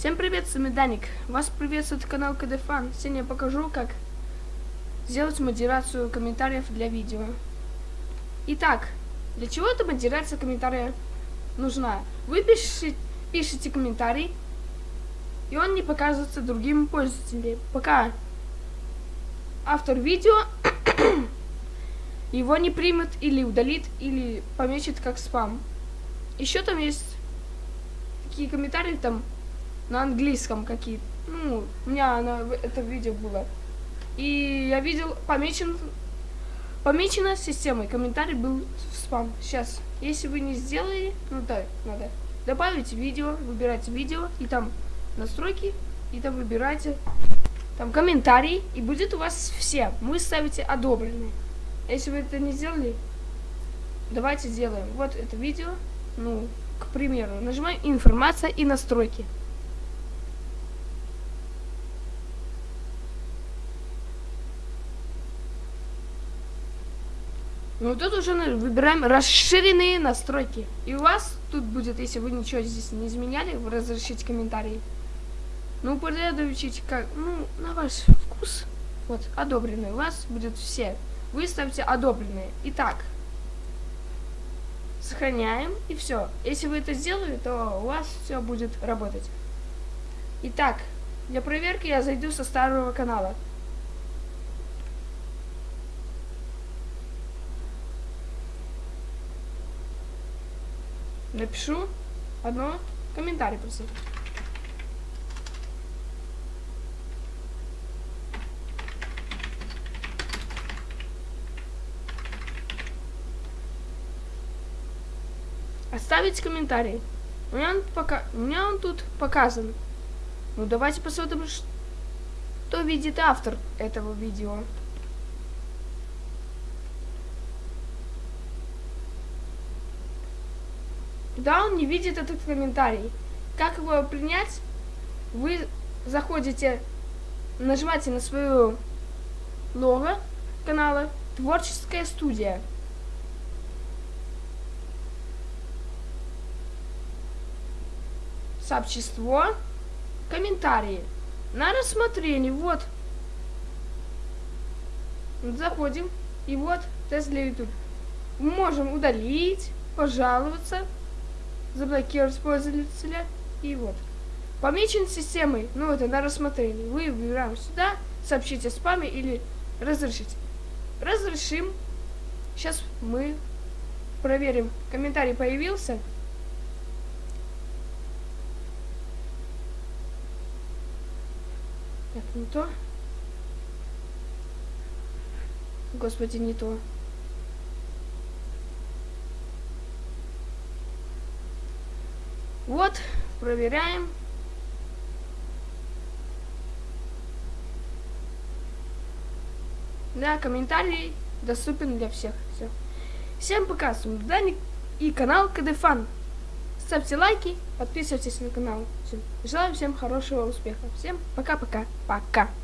Всем привет, с вами Даник. Вас приветствует канал КДФан. Сегодня я покажу, как сделать модерацию комментариев для видео. Итак, для чего эта модерация комментария нужна? Вы пишете, пишете комментарий, и он не показывается другим пользователям, пока автор видео его не примет или удалит, или помечет как спам. Еще там есть такие комментарии, там на английском какие-то. Ну, у меня на, это видео было. И я видел, помечен, помечено системой, комментарий был в спам. Сейчас, если вы не сделали, ну да, надо добавить видео, выбирайте видео, и там настройки, и там выбирайте там комментарий, и будет у вас все. Вы ставите одобренные. Если вы это не сделали, давайте сделаем. Вот это видео, ну, к примеру, нажимаем информация и настройки. Ну тут уже выбираем расширенные настройки. И у вас тут будет, если вы ничего здесь не изменяли, вы разрешите комментарии. Ну, упорядочить как, ну, на ваш вкус. Вот, одобренные. У вас будет все. Вы ставьте одобренные. Итак, сохраняем и все. Если вы это сделали, то у вас все будет работать. Итак, для проверки я зайду со старого канала. Напишу одно комментарий просто. Оставить комментарий. У меня он, пока... У меня он тут показан. Ну давайте посмотрим, что видит автор этого видео. Да, он не видит этот комментарий. Как его принять? Вы заходите, нажимаете на свою лого канала Творческая студия. Сообщество. Комментарии. На рассмотрение. Вот. Заходим. И вот тест для YouTube. Можем удалить, пожаловаться заблокировать пользователя. И вот. Помечен системой, ну это на рассмотрение. Вы выбираем сюда, сообщите о спаме или разрешите. Разрешим. Сейчас мы проверим. Комментарий появился. Так, не то. Господи, не то. Вот, проверяем. Да, комментарий доступен для всех. Все. Всем пока, с вами Даник и канал КДФан. Ставьте лайки, подписывайтесь на канал. Все. Желаю всем хорошего успеха. Всем пока-пока. Пока. -пока. пока.